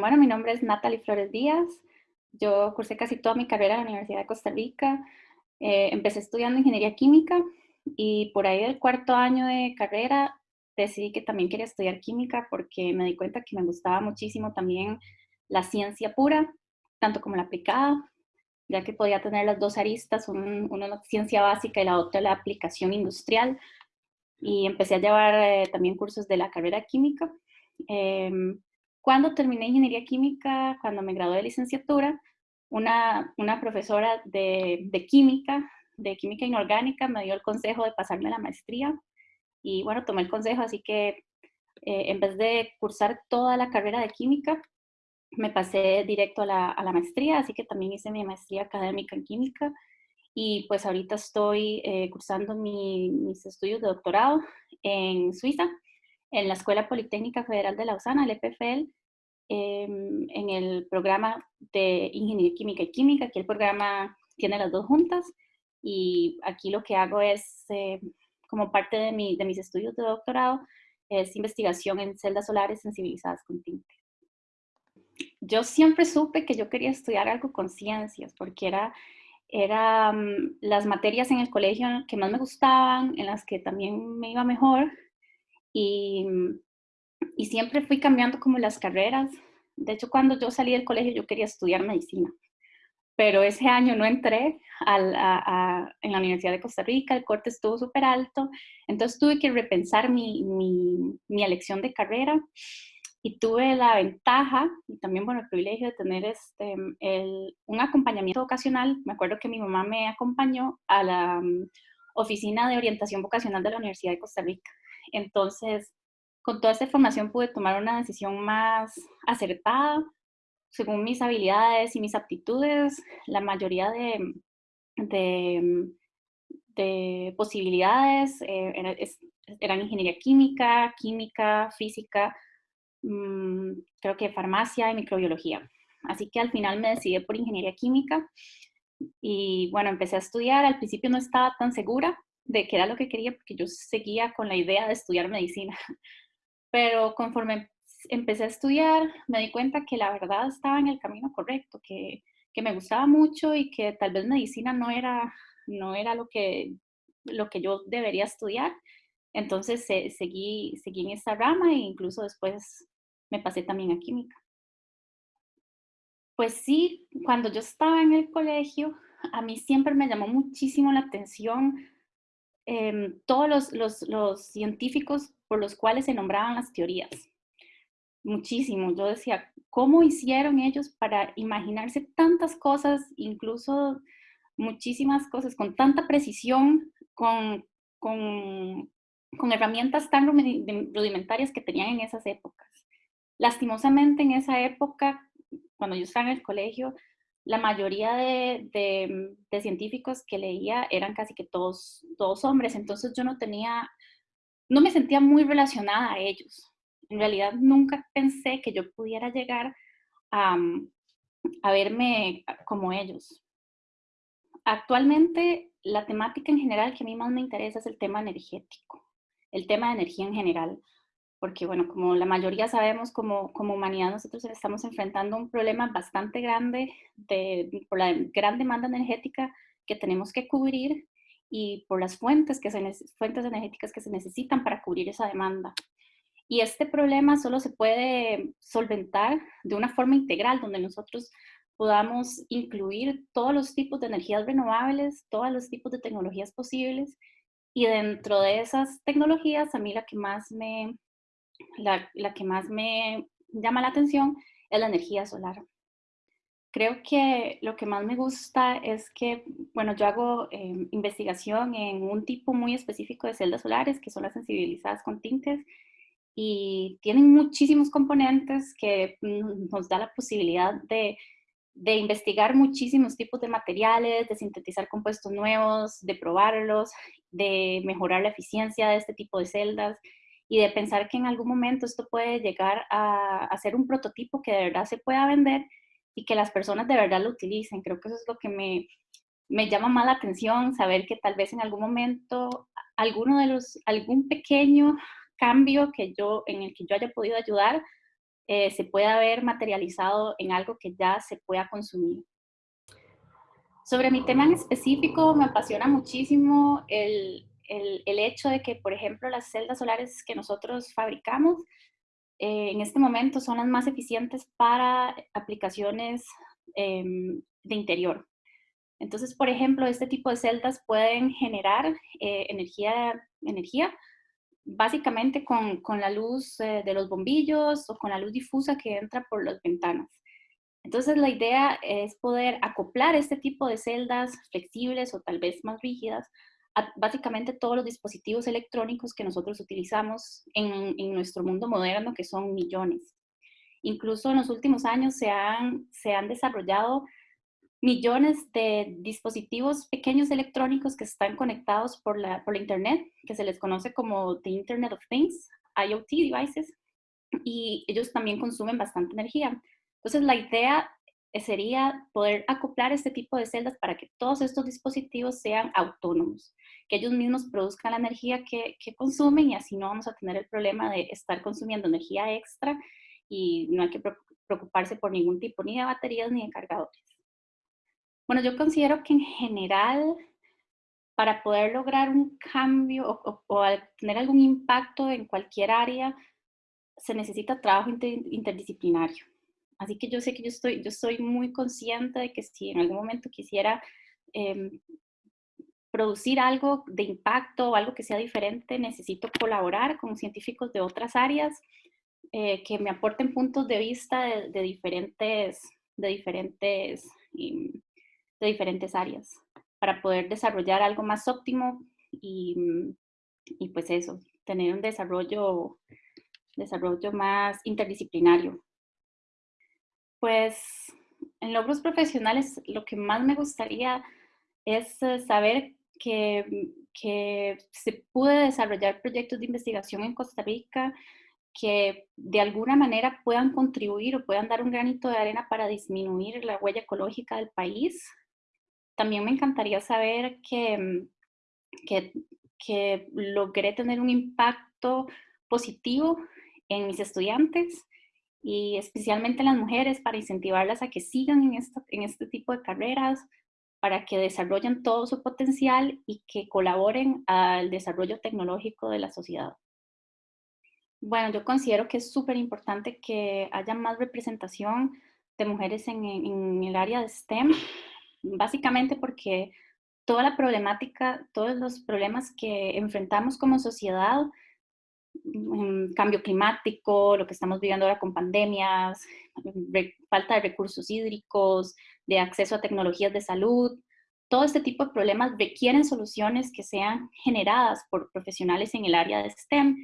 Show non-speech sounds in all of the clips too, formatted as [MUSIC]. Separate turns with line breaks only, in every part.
bueno, mi nombre es Natalie Flores Díaz. Yo cursé casi toda mi carrera en la Universidad de Costa Rica. Eh, empecé estudiando ingeniería química y por ahí del cuarto año de carrera decidí que también quería estudiar química porque me di cuenta que me gustaba muchísimo también la ciencia pura, tanto como la aplicada, ya que podía tener las dos aristas, una la ciencia básica y la otra la aplicación industrial. Y empecé a llevar eh, también cursos de la carrera química. Em, cuando terminé ingeniería química, cuando me gradué de licenciatura, una, una profesora de, de, química, de química inorgánica, me dio el consejo de pasarme la maestría. Y bueno, tomé el consejo, así que eh, en vez de cursar toda la carrera de química, me pasé directo a la, a la, maestría, así que también hice mi maestría académica en química. Y pues ahorita estoy eh, cursando mis estudios de doctorado en Suiza, en la Escuela Politécnica Federal de Lausana, el EPFL, em, en el programa de Ingeniería Química y Química. Aquí el programa tiene las dos juntas y aquí lo que hago es, eh, como parte de, mi, de mis estudios de doctorado, es investigación en celdas solares sensibilizadas con tinte. Yo siempre supe que yo quería estudiar algo con ciencias, porque era, era mm, las materias en el colegio que más me gustaban, en las que también me iba mejor, y, y siempre fui cambiando como las carreras. De hecho, cuando yo salí del colegio yo quería estudiar medicina, pero ese año no entré al, a, en la Universidad de Costa Rica, el corte estuvo súper alto, entonces tuve que repensar mi, mi, mi, elección de carrera y tuve la ventaja y también bueno, el privilegio de tener este, el, un acompañamiento vocacional. Me acuerdo que mi mamá me acompañó a la um, oficina de orientación vocacional de la Universidad de Costa Rica entonces, con toda esta información pude tomar una decisión más acertada, según mis habilidades y mis aptitudes, la mayoría de, de, posibilidades eh, eran ingeniería química, química, física, mm, creo que farmacia y microbiología. Así que al final me decidí por ingeniería química y bueno, empecé a estudiar. Al principio no estaba tan segura de qué era lo que quería, porque yo seguía con la idea de estudiar medicina. [LAUGHS] Pero conforme empecé a estudiar, me di cuenta que la verdad estaba en el camino correcto, que, que me gustaba mucho y que tal vez medicina no era, no era lo, que, lo que yo debería estudiar. Entonces seguí, seguí en esta rama e incluso después me pasé también a química. Pues sí, cuando yo estaba en el colegio, a mí siempre me llamó muchísimo la atención Em, todos los, científicos por los cuales se nombraban las teorías. Muchísimo. Yo decía, ¿cómo hicieron ellos para imaginarse tantas cosas, incluso muchísimas cosas, con tanta precisión, con, con herramientas tan rudimentarias que tenían en esas épocas? Lastimosamente en esa época, cuando yo estaba en el colegio, la mayoría de, científicos que leía eran casi que todos, todos hombres, entonces yo no tenía, no me sentía muy relacionada a ellos. En realidad nunca pensé que yo pudiera llegar a, a verme como ellos. Actualmente la temática en general que a mí más me interesa es el tema energético, el tema de energía en general porque bueno, como la mayoría sabemos, como, como humanidad nosotros estamos enfrentando un problema bastante grande de, por la gran demanda energética que tenemos que cubrir y por las fuentes, que se, fuentes energéticas que se necesitan para cubrir esa demanda. Y este problema solo se puede solventar de una forma integral, donde nosotros podamos incluir todos los tipos de energías renovables, todos los tipos de tecnologías posibles. Y dentro de esas tecnologías, a mí la que más me, la, que más me llama la atención es la energía solar. Creo que lo que más me gusta es que, bueno, yo hago em, investigación en un tipo muy específico de celdas solares, que son las sensibilizadas con tintes, y tienen muchísimos componentes que nos da la posibilidad de, de investigar muchísimos tipos de materiales, de sintetizar compuestos nuevos, de probarlos, de mejorar la eficiencia de este tipo de celdas y de pensar que en algún momento esto puede llegar a, a, ser un prototipo que de verdad se pueda vender y que las personas de verdad lo utilicen. Creo que eso es lo que me, me llama más la atención, saber que tal vez en algún momento alguno de los, algún pequeño cambio que yo, en el que yo haya podido ayudar eh, se pueda ver materializado en algo que ya se pueda consumir. Sobre mi tema en específico, me apasiona muchísimo el, el, hecho de que, por ejemplo, las celdas solares que nosotros fabricamos eh, en este momento son las más eficientes para aplicaciones em, de interior. Entonces, por ejemplo, este tipo de celdas pueden generar eh, energía, energía básicamente con, con la luz eh, de los bombillos o con la luz difusa que entra por las ventanas. Entonces la idea es poder acoplar este tipo de celdas flexibles o tal vez más rígidas básicamente todos los dispositivos electrónicos que nosotros utilizamos en, en, nuestro mundo moderno, que son millones. Incluso en los últimos años se han, se han desarrollado millones de dispositivos pequeños electrónicos que están conectados por la, por la Internet, que se les conoce como the Internet of Things, IoT devices, y ellos también consumen bastante energía. Entonces, la idea sería poder acoplar este tipo de celdas para que todos estos dispositivos sean autónomos, que ellos mismos produzcan la energía que, que consumen y así no vamos a tener el problema de estar consumiendo energía extra y no hay que preocuparse por ningún tipo ni de baterías ni de cargadores. Bueno, yo considero que en general, para poder lograr un cambio o, tener algún impacto en cualquier área, se necesita trabajo interdisciplinario. Así que yo sé que yo estoy, yo soy muy consciente de que si en algún momento quisiera em, producir algo de impacto o algo que sea diferente, necesito colaborar con científicos de otras áreas eh, que me aporten puntos de vista de, diferentes, de diferentes em, de diferentes áreas para poder desarrollar algo más óptimo y, y pues eso, tener un desarrollo, desarrollo más interdisciplinario. Pues en logros profesionales lo que más me gustaría es eh, saber que, que se puede desarrollar proyectos de investigación en Costa Rica que de alguna manera puedan contribuir o puedan dar un granito de arena para disminuir la huella ecológica del país. También me encantaría saber que, mm, que, que logré tener un impacto positivo en mis estudiantes y especialmente en las mujeres para incentivarlas a que sigan en, en este tipo de carreras, para que desarrollen todo su potencial y que colaboren al desarrollo tecnológico de la sociedad. Bueno, yo considero que es súper importante que haya más representación de mujeres en, el área de STEM básicamente porque toda la problemática, todos los problemas que enfrentamos como sociedad, cambio climático, lo que estamos viviendo ahora con pandemias, falta de recursos hídricos, de acceso a tecnologías de salud, todo este tipo de problemas requieren soluciones que sean generadas por profesionales en el área de STEM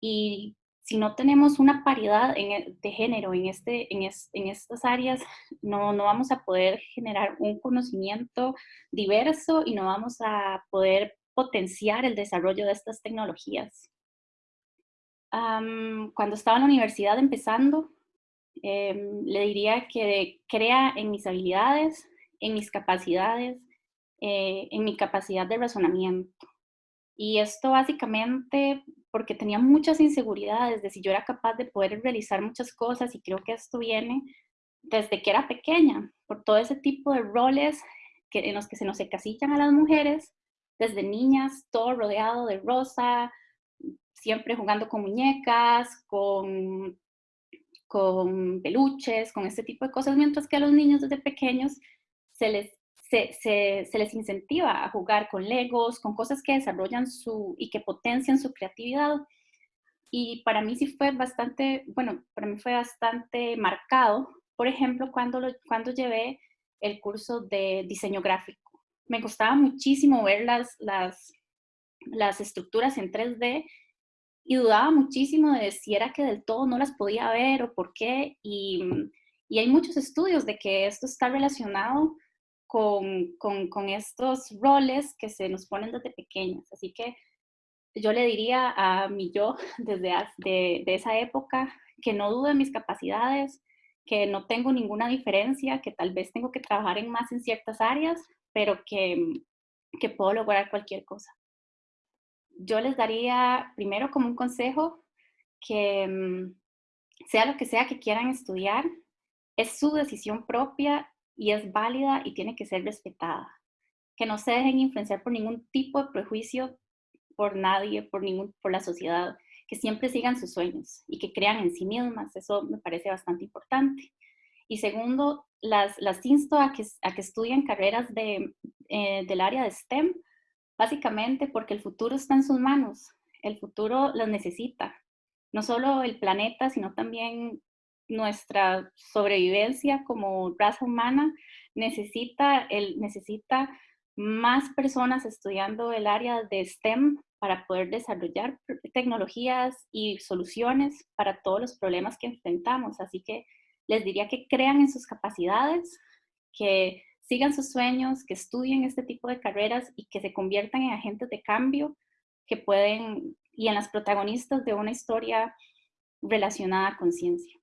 y si no tenemos una paridad e, de género en, este, en, en estas áreas, no, no, vamos a poder generar un conocimiento diverso y no vamos a poder potenciar el desarrollo de estas tecnologías. Cuando estaba en la universidad empezando, em, le diría que crea en mis habilidades, en mis capacidades, eh, en mi capacidad de razonamiento. Y esto básicamente porque tenía muchas inseguridades de si yo era capaz de poder realizar muchas cosas y creo que esto viene desde que era pequeña, por todo ese tipo de roles que, en los que se nos encasillan a las mujeres, desde niñas, todo rodeado de rosa, siempre jugando con muñecas, con, con peluches, con este tipo de cosas, mientras que a los niños desde pequeños se les se, les incentiva a jugar con legos, con cosas que desarrollan su y que potencian su creatividad. Y para mí sí fue bastante, bueno, para mí fue bastante marcado, por ejemplo, cuando, cuando llevé el curso de diseño gráfico. Me costaba muchísimo ver las, las, las estructuras en 3D y dudaba muchísimo de si era que del todo no las podía ver o por qué. Y, y hay muchos estudios de que esto está relacionado con, con, estos roles que se nos ponen desde pequeños. Así que yo le diría a mi yo [LAUGHS] desde de, de esa época que no dude en mis capacidades, que no tengo ninguna diferencia, que tal vez tengo que trabajar en más en ciertas áreas, pero que, que puedo lograr cualquier cosa. Yo les daría primero como un consejo que, sea lo que sea que quieran estudiar, es su decisión propia y es válida y tiene que ser respetada. Que no se dejen influenciar por ningún tipo de prejuicio por nadie, por, ningún, por la sociedad, que siempre sigan sus sueños y que crean en sí mismas. Eso me parece bastante importante. Y segundo, las, las insto a que, a que estudien carreras de, eh, del área de STEM, básicamente porque el futuro está en sus manos. El futuro las necesita. No solo el planeta, sino también nuestra sobrevivencia como raza humana necesita, el, necesita más personas estudiando el área de STEM para poder desarrollar tecnologías y soluciones para todos los problemas que enfrentamos. Así que les diría que crean en sus capacidades, que sigan sus sueños, que estudien este tipo de carreras y que se conviertan en agentes de cambio que pueden, y en las protagonistas de una historia relacionada con ciencia.